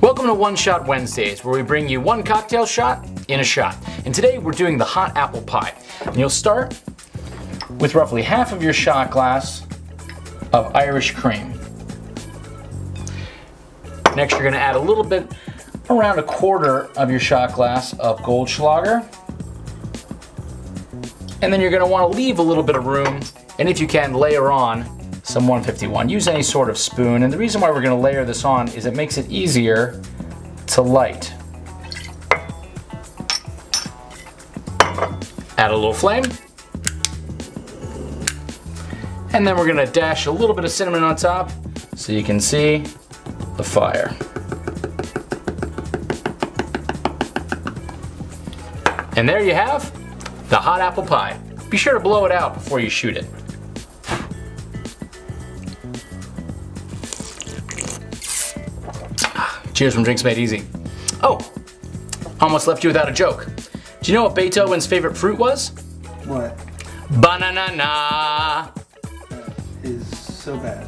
Welcome to One Shot Wednesdays, where we bring you one cocktail shot in a shot. And today we're doing the hot apple pie. And you'll start with roughly half of your shot glass of Irish cream. Next, you're gonna add a little bit, around a quarter of your shot glass of Goldschlager. And then you're gonna wanna leave a little bit of room, and if you can, layer on some 151. Use any sort of spoon, and the reason why we're gonna layer this on is it makes it easier to light. Add a little flame. And then we're gonna dash a little bit of cinnamon on top so you can see the fire. And there you have the hot apple pie. Be sure to blow it out before you shoot it. Cheers from Drinks Made Easy. Oh, almost left you without a joke. Do you know what Beethoven's favorite fruit was? What Banana. is so bad?